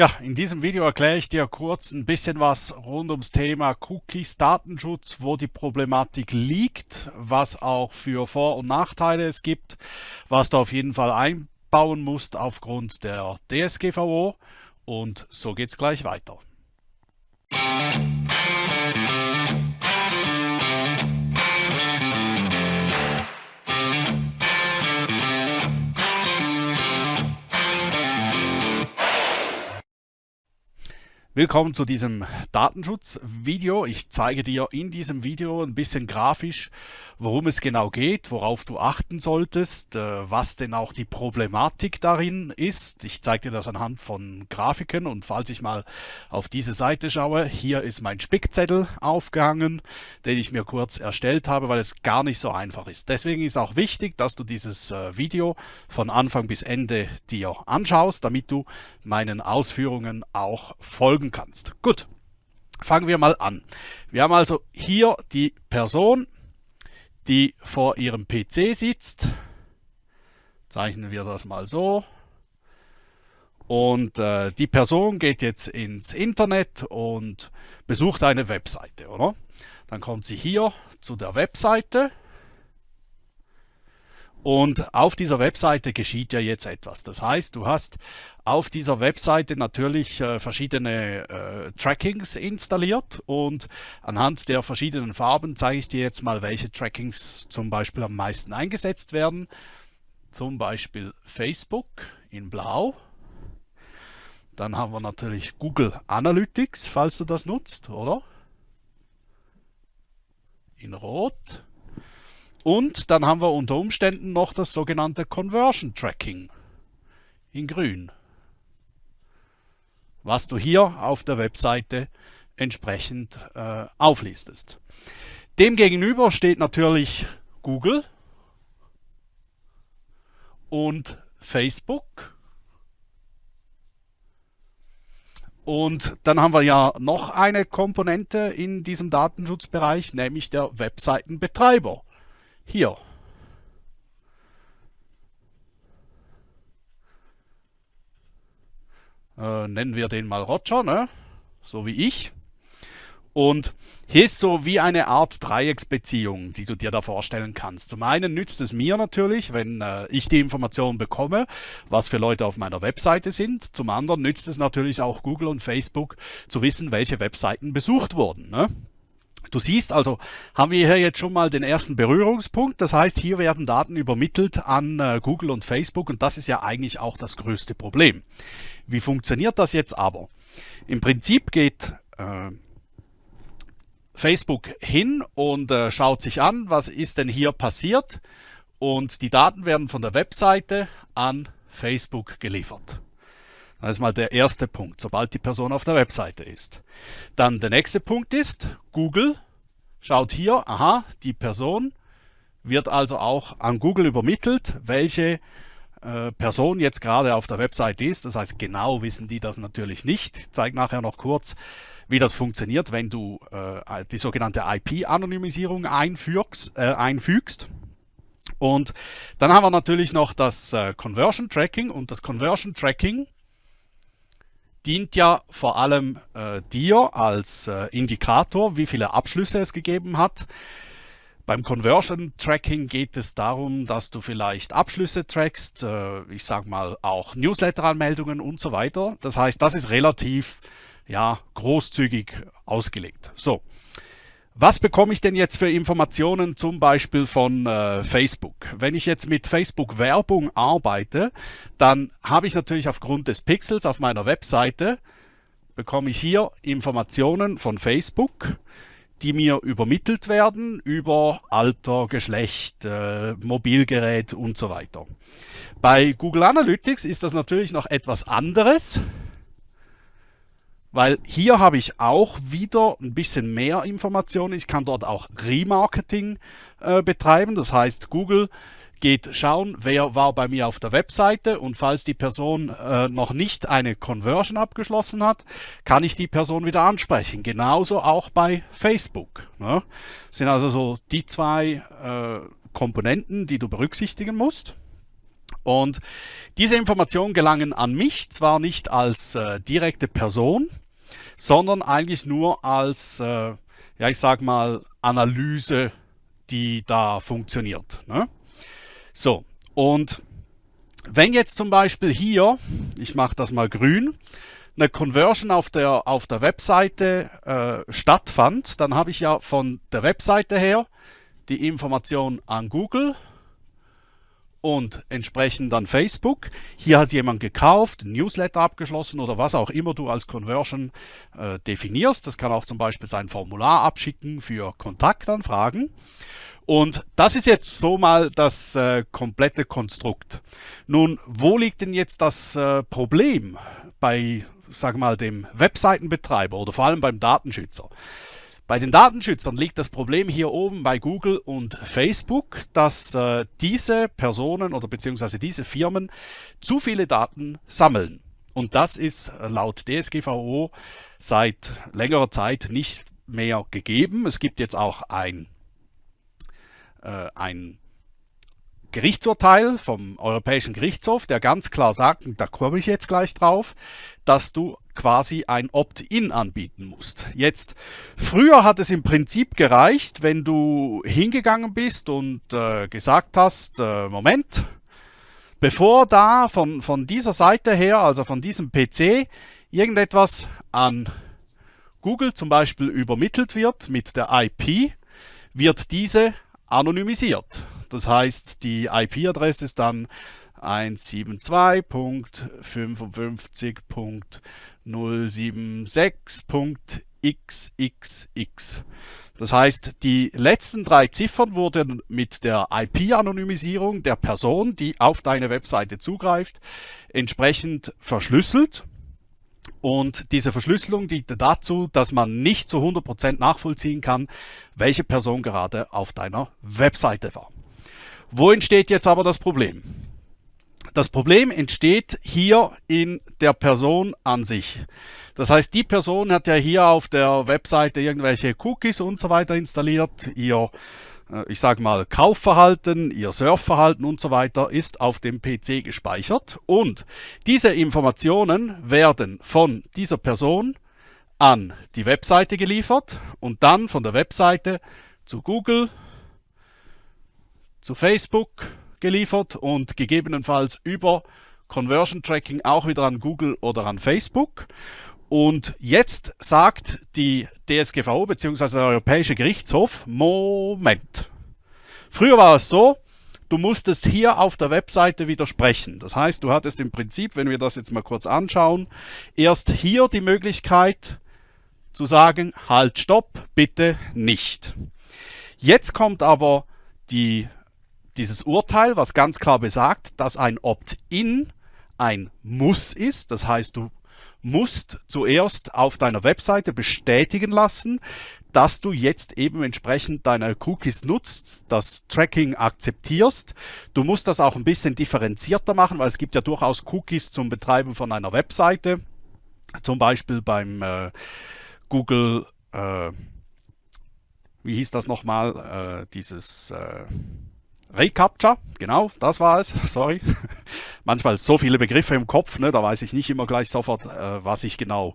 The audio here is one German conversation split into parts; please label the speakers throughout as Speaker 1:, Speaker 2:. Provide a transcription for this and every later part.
Speaker 1: Ja, in diesem Video erkläre ich dir kurz ein bisschen was rund ums Thema Cookies, Datenschutz, wo die Problematik liegt, was auch für Vor- und Nachteile es gibt, was du auf jeden Fall einbauen musst aufgrund der DSGVO und so geht's gleich weiter. Willkommen zu diesem Datenschutzvideo. Ich zeige dir in diesem Video ein bisschen grafisch, worum es genau geht, worauf du achten solltest, äh, was denn auch die Problematik darin ist. Ich zeige dir das anhand von Grafiken und falls ich mal auf diese Seite schaue, hier ist mein Spickzettel aufgehangen, den ich mir kurz erstellt habe, weil es gar nicht so einfach ist. Deswegen ist auch wichtig, dass du dieses äh, Video von Anfang bis Ende dir anschaust, damit du meinen Ausführungen auch folgen kannst. Gut, fangen wir mal an. Wir haben also hier die Person, die vor ihrem PC sitzt. Zeichnen wir das mal so. Und äh, die Person geht jetzt ins Internet und besucht eine Webseite, oder? Dann kommt sie hier zu der Webseite und auf dieser Webseite geschieht ja jetzt etwas. Das heißt, du hast auf dieser Webseite natürlich äh, verschiedene äh, Trackings installiert und anhand der verschiedenen Farben zeige ich dir jetzt mal, welche Trackings zum Beispiel am meisten eingesetzt werden. Zum Beispiel Facebook in blau. Dann haben wir natürlich Google Analytics, falls du das nutzt, oder? In rot. Und dann haben wir unter Umständen noch das sogenannte Conversion Tracking in grün, was du hier auf der Webseite entsprechend äh, auflistest. Demgegenüber steht natürlich Google und Facebook. Und dann haben wir ja noch eine Komponente in diesem Datenschutzbereich, nämlich der Webseitenbetreiber hier. Äh, nennen wir den mal Roger, ne? so wie ich. Und hier ist so wie eine Art Dreiecksbeziehung, die du dir da vorstellen kannst. Zum einen nützt es mir natürlich, wenn äh, ich die Informationen bekomme, was für Leute auf meiner Webseite sind. Zum anderen nützt es natürlich auch Google und Facebook zu wissen, welche Webseiten besucht wurden. Ne? Du siehst also, haben wir hier jetzt schon mal den ersten Berührungspunkt. Das heißt, hier werden Daten übermittelt an äh, Google und Facebook und das ist ja eigentlich auch das größte Problem. Wie funktioniert das jetzt aber? Im Prinzip geht äh, Facebook hin und äh, schaut sich an, was ist denn hier passiert und die Daten werden von der Webseite an Facebook geliefert. Das ist mal der erste Punkt, sobald die Person auf der Webseite ist. Dann der nächste Punkt ist, Google schaut hier, aha, die Person wird also auch an Google übermittelt, welche äh, Person jetzt gerade auf der Webseite ist. Das heißt, genau wissen die das natürlich nicht. Ich zeige nachher noch kurz, wie das funktioniert, wenn du äh, die sogenannte IP-Anonymisierung einfügst, äh, einfügst. Und dann haben wir natürlich noch das äh, Conversion Tracking und das Conversion Tracking dient ja vor allem äh, dir als äh, Indikator, wie viele Abschlüsse es gegeben hat. Beim Conversion Tracking geht es darum, dass du vielleicht Abschlüsse trackst, äh, ich sage mal auch Newsletter-Anmeldungen und so weiter. Das heißt, das ist relativ ja, großzügig ausgelegt. So, was bekomme ich denn jetzt für Informationen zum Beispiel von äh, Facebook? Wenn ich jetzt mit Facebook Werbung arbeite, dann habe ich natürlich aufgrund des Pixels auf meiner Webseite, bekomme ich hier Informationen von Facebook, die mir übermittelt werden über Alter, Geschlecht, äh, Mobilgerät und so weiter. Bei Google Analytics ist das natürlich noch etwas anderes. Weil hier habe ich auch wieder ein bisschen mehr Informationen. Ich kann dort auch Remarketing äh, betreiben. Das heißt, Google geht schauen, wer war bei mir auf der Webseite und falls die Person äh, noch nicht eine Conversion abgeschlossen hat, kann ich die Person wieder ansprechen. Genauso auch bei Facebook. Ne? Das sind also so die zwei äh, Komponenten, die du berücksichtigen musst. Und diese Informationen gelangen an mich zwar nicht als äh, direkte Person, sondern eigentlich nur als, äh, ja ich sag mal, Analyse, die da funktioniert. Ne? So, und wenn jetzt zum Beispiel hier, ich mache das mal grün, eine Conversion auf der, auf der Webseite äh, stattfand, dann habe ich ja von der Webseite her die Information an Google und entsprechend dann Facebook. Hier hat jemand gekauft, Newsletter abgeschlossen oder was auch immer du als Conversion äh, definierst. Das kann auch zum Beispiel sein Formular abschicken für Kontaktanfragen. Und das ist jetzt so mal das äh, komplette Konstrukt. Nun, wo liegt denn jetzt das äh, Problem bei, sag mal, dem Webseitenbetreiber oder vor allem beim Datenschützer? Bei den Datenschützern liegt das Problem hier oben bei Google und Facebook, dass äh, diese Personen oder beziehungsweise diese Firmen zu viele Daten sammeln. Und das ist äh, laut DSGVO seit längerer Zeit nicht mehr gegeben. Es gibt jetzt auch ein, äh, ein Gerichtsurteil vom Europäischen Gerichtshof, der ganz klar sagt, und da komme ich jetzt gleich drauf, dass du quasi ein Opt-in anbieten musst. Jetzt, früher hat es im Prinzip gereicht, wenn du hingegangen bist und äh, gesagt hast, äh, Moment, bevor da von, von dieser Seite her, also von diesem PC, irgendetwas an Google zum Beispiel übermittelt wird mit der IP, wird diese anonymisiert. Das heißt, die IP-Adresse ist dann 172.55.076.xxx. Das heißt, die letzten drei Ziffern wurden mit der IP-Anonymisierung der Person, die auf deine Webseite zugreift, entsprechend verschlüsselt. Und diese Verschlüsselung dient dazu, dass man nicht zu 100% nachvollziehen kann, welche Person gerade auf deiner Webseite war. Wo entsteht jetzt aber das Problem? Das Problem entsteht hier in der Person an sich. Das heißt, die Person hat ja hier auf der Webseite irgendwelche Cookies und so weiter installiert. Ihr, äh, ich sage mal, Kaufverhalten, ihr Surfverhalten und so weiter ist auf dem PC gespeichert. Und diese Informationen werden von dieser Person an die Webseite geliefert und dann von der Webseite zu Google, zu Facebook geliefert und gegebenenfalls über Conversion Tracking auch wieder an Google oder an Facebook. Und jetzt sagt die DSGVO bzw. der Europäische Gerichtshof, Moment. Früher war es so, du musstest hier auf der Webseite widersprechen. Das heißt, du hattest im Prinzip, wenn wir das jetzt mal kurz anschauen, erst hier die Möglichkeit zu sagen, halt, stopp, bitte nicht. Jetzt kommt aber die dieses Urteil, was ganz klar besagt, dass ein Opt-in ein Muss ist. Das heißt, du musst zuerst auf deiner Webseite bestätigen lassen, dass du jetzt eben entsprechend deine Cookies nutzt, das Tracking akzeptierst. Du musst das auch ein bisschen differenzierter machen, weil es gibt ja durchaus Cookies zum Betreiben von einer Webseite. Zum Beispiel beim äh, Google, äh, wie hieß das nochmal, äh, dieses äh, Recaptcha, genau, das war es, sorry. Manchmal so viele Begriffe im Kopf, ne, da weiß ich nicht immer gleich sofort, äh, was ich genau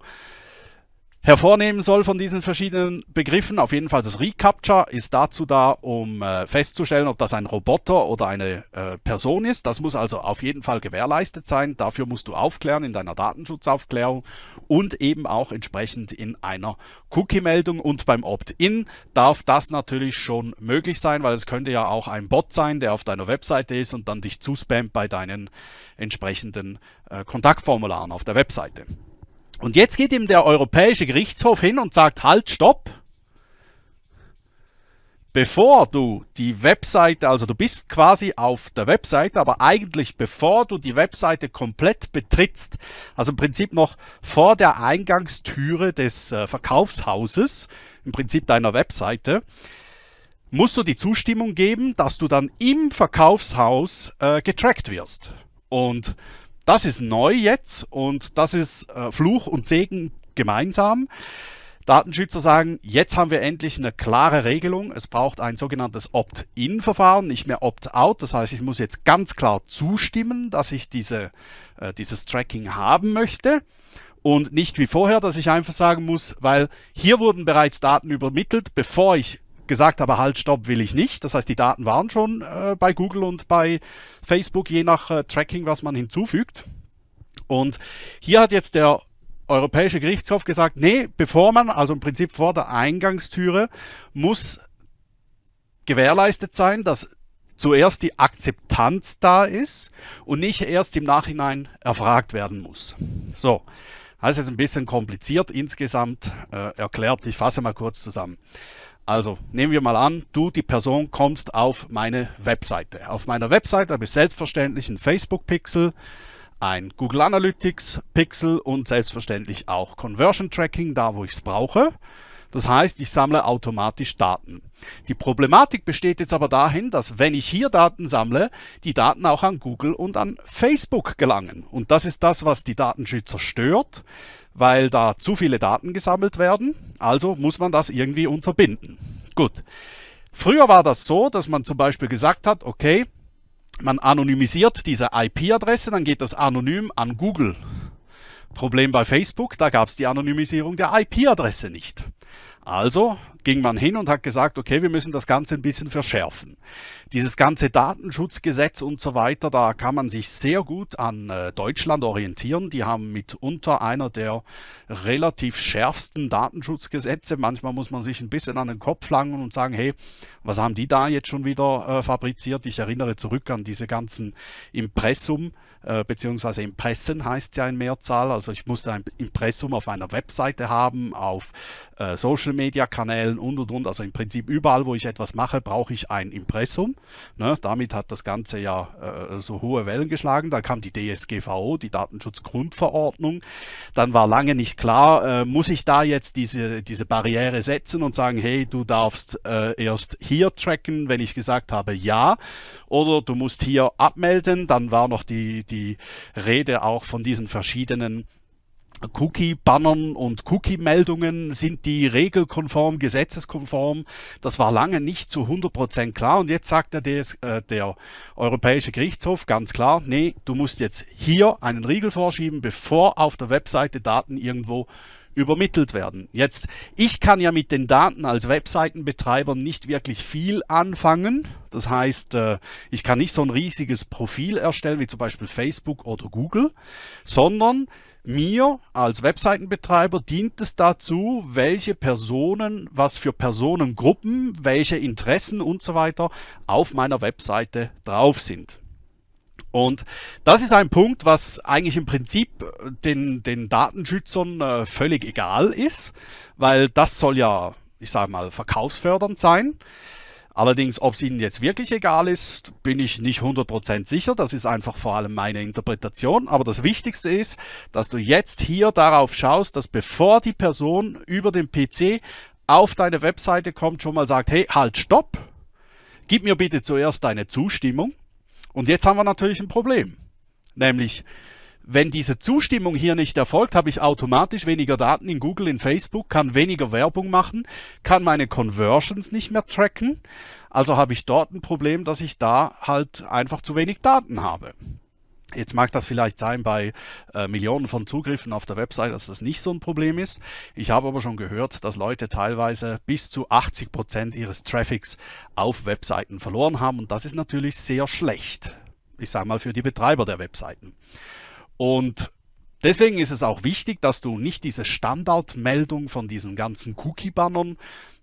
Speaker 1: hervornehmen soll von diesen verschiedenen Begriffen. Auf jeden Fall das Recaptcha ist dazu da, um äh, festzustellen, ob das ein Roboter oder eine äh, Person ist. Das muss also auf jeden Fall gewährleistet sein. Dafür musst du aufklären in deiner Datenschutzaufklärung und eben auch entsprechend in einer Cookie-Meldung. Und beim Opt-in darf das natürlich schon möglich sein, weil es könnte ja auch ein Bot sein, der auf deiner Webseite ist und dann dich zuspammt bei deinen entsprechenden äh, Kontaktformularen auf der Webseite. Und jetzt geht ihm der Europäische Gerichtshof hin und sagt, halt, stopp. Bevor du die Webseite, also du bist quasi auf der Webseite, aber eigentlich bevor du die Webseite komplett betrittst, also im Prinzip noch vor der Eingangstüre des äh, Verkaufshauses, im Prinzip deiner Webseite, musst du die Zustimmung geben, dass du dann im Verkaufshaus äh, getrackt wirst. Und das ist neu jetzt und das ist äh, Fluch und Segen gemeinsam. Datenschützer sagen, jetzt haben wir endlich eine klare Regelung. Es braucht ein sogenanntes Opt-in-Verfahren, nicht mehr Opt-out. Das heißt, ich muss jetzt ganz klar zustimmen, dass ich diese, äh, dieses Tracking haben möchte. Und nicht wie vorher, dass ich einfach sagen muss, weil hier wurden bereits Daten übermittelt, bevor ich gesagt habe, halt, stopp, will ich nicht. Das heißt, die Daten waren schon äh, bei Google und bei Facebook, je nach äh, Tracking, was man hinzufügt. Und hier hat jetzt der Europäische Gerichtshof gesagt, nee, bevor man, also im Prinzip vor der Eingangstüre, muss gewährleistet sein, dass zuerst die Akzeptanz da ist und nicht erst im Nachhinein erfragt werden muss. So, das ist jetzt ein bisschen kompliziert insgesamt äh, erklärt. Ich fasse mal kurz zusammen. Also nehmen wir mal an, du, die Person, kommst auf meine Webseite. Auf meiner Webseite habe ich selbstverständlich einen Facebook-Pixel, ein Google Analytics Pixel und selbstverständlich auch Conversion Tracking, da wo ich es brauche. Das heißt, ich sammle automatisch Daten. Die Problematik besteht jetzt aber dahin, dass wenn ich hier Daten sammle, die Daten auch an Google und an Facebook gelangen. Und das ist das, was die Datenschützer stört, weil da zu viele Daten gesammelt werden. Also muss man das irgendwie unterbinden. Gut. Früher war das so, dass man zum Beispiel gesagt hat, okay, man anonymisiert diese IP-Adresse, dann geht das anonym an Google. Problem bei Facebook, da gab es die Anonymisierung der IP-Adresse nicht. Also ging man hin und hat gesagt, okay, wir müssen das Ganze ein bisschen verschärfen. Dieses ganze Datenschutzgesetz und so weiter, da kann man sich sehr gut an äh, Deutschland orientieren. Die haben mitunter einer der relativ schärfsten Datenschutzgesetze. Manchmal muss man sich ein bisschen an den Kopf langen und sagen, hey, was haben die da jetzt schon wieder äh, fabriziert? Ich erinnere zurück an diese ganzen Impressum, äh, beziehungsweise Impressen heißt ja in Mehrzahl. Also ich musste ein Impressum auf einer Webseite haben, auf äh, Social Media Kanälen und und und. Also im Prinzip überall, wo ich etwas mache, brauche ich ein Impressum. Ne? Damit hat das Ganze ja äh, so hohe Wellen geschlagen. Dann kam die DSGVO, die Datenschutzgrundverordnung. Dann war lange nicht klar, äh, muss ich da jetzt diese, diese Barriere setzen und sagen, hey, du darfst äh, erst hier tracken, wenn ich gesagt habe ja. Oder du musst hier abmelden. Dann war noch die, die Rede auch von diesen verschiedenen Cookie-Bannern und Cookie-Meldungen, sind die regelkonform, gesetzeskonform? Das war lange nicht zu 100% klar und jetzt sagt der, DS, äh, der Europäische Gerichtshof ganz klar, nee, du musst jetzt hier einen Riegel vorschieben, bevor auf der Webseite Daten irgendwo übermittelt werden. Jetzt, ich kann ja mit den Daten als Webseitenbetreiber nicht wirklich viel anfangen. Das heißt, äh, ich kann nicht so ein riesiges Profil erstellen, wie zum Beispiel Facebook oder Google, sondern mir als Webseitenbetreiber dient es dazu, welche Personen, was für Personengruppen, welche Interessen und so weiter auf meiner Webseite drauf sind. Und das ist ein Punkt, was eigentlich im Prinzip den, den Datenschützern äh, völlig egal ist, weil das soll ja, ich sage mal, verkaufsfördernd sein. Allerdings, ob es Ihnen jetzt wirklich egal ist, bin ich nicht 100% sicher. Das ist einfach vor allem meine Interpretation. Aber das Wichtigste ist, dass du jetzt hier darauf schaust, dass bevor die Person über den PC auf deine Webseite kommt, schon mal sagt, hey, halt, stopp, gib mir bitte zuerst deine Zustimmung. Und jetzt haben wir natürlich ein Problem. Nämlich, wenn diese Zustimmung hier nicht erfolgt, habe ich automatisch weniger Daten in Google, in Facebook, kann weniger Werbung machen, kann meine Conversions nicht mehr tracken. Also habe ich dort ein Problem, dass ich da halt einfach zu wenig Daten habe. Jetzt mag das vielleicht sein bei äh, Millionen von Zugriffen auf der Website, dass das nicht so ein Problem ist. Ich habe aber schon gehört, dass Leute teilweise bis zu 80 Prozent ihres Traffics auf Webseiten verloren haben und das ist natürlich sehr schlecht. Ich sage mal für die Betreiber der Webseiten. Und deswegen ist es auch wichtig, dass du nicht diese Standardmeldung von diesen ganzen Cookie-Bannern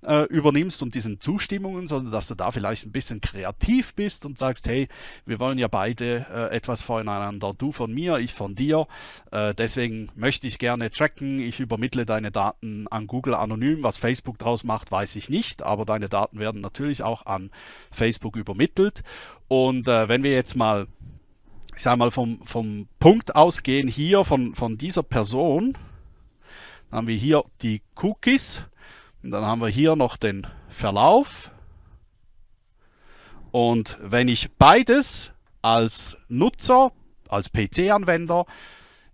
Speaker 1: äh, übernimmst und diesen Zustimmungen, sondern dass du da vielleicht ein bisschen kreativ bist und sagst, hey, wir wollen ja beide äh, etwas voneinander, du von mir, ich von dir, äh, deswegen möchte ich gerne tracken, ich übermittle deine Daten an Google anonym, was Facebook daraus macht, weiß ich nicht, aber deine Daten werden natürlich auch an Facebook übermittelt. Und äh, wenn wir jetzt mal ich sage mal, vom, vom Punkt ausgehen hier von, von dieser Person, dann haben wir hier die Cookies und dann haben wir hier noch den Verlauf. Und wenn ich beides als Nutzer, als PC-Anwender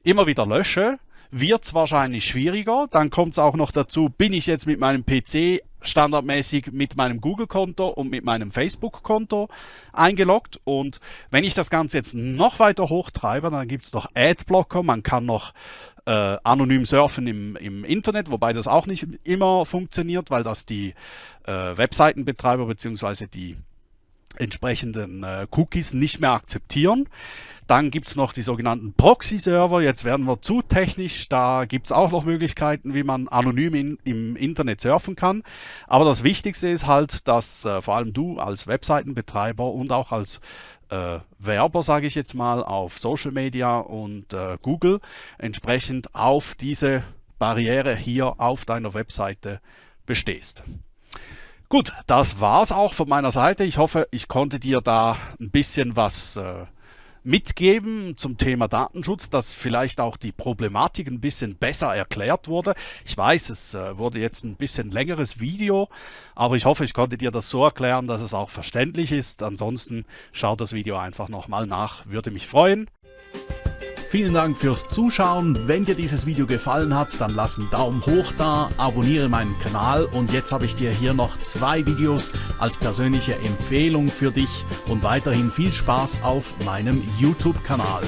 Speaker 1: immer wieder lösche, wird es wahrscheinlich schwieriger. Dann kommt es auch noch dazu, bin ich jetzt mit meinem PC standardmäßig mit meinem Google-Konto und mit meinem Facebook-Konto eingeloggt. Und wenn ich das Ganze jetzt noch weiter hochtreibe, dann gibt es noch Adblocker. Man kann noch äh, anonym surfen im, im Internet, wobei das auch nicht immer funktioniert, weil das die äh, Webseitenbetreiber bzw. die entsprechenden äh, Cookies nicht mehr akzeptieren. Dann gibt es noch die sogenannten Proxy-Server. Jetzt werden wir zu technisch. Da gibt es auch noch Möglichkeiten, wie man anonym in, im Internet surfen kann. Aber das Wichtigste ist halt, dass äh, vor allem du als Webseitenbetreiber und auch als äh, Werber, sage ich jetzt mal, auf Social Media und äh, Google entsprechend auf diese Barriere hier auf deiner Webseite bestehst. Gut, das war's auch von meiner Seite. Ich hoffe, ich konnte dir da ein bisschen was äh, mitgeben zum Thema Datenschutz, dass vielleicht auch die Problematik ein bisschen besser erklärt wurde. Ich weiß, es äh, wurde jetzt ein bisschen längeres Video, aber ich hoffe, ich konnte dir das so erklären, dass es auch verständlich ist. Ansonsten schau das Video einfach nochmal nach, würde mich freuen. Vielen Dank fürs Zuschauen. Wenn dir dieses Video gefallen hat, dann lass einen Daumen hoch da, abonniere meinen Kanal und jetzt habe ich dir hier noch zwei Videos als persönliche Empfehlung für dich und weiterhin viel Spaß auf meinem YouTube-Kanal.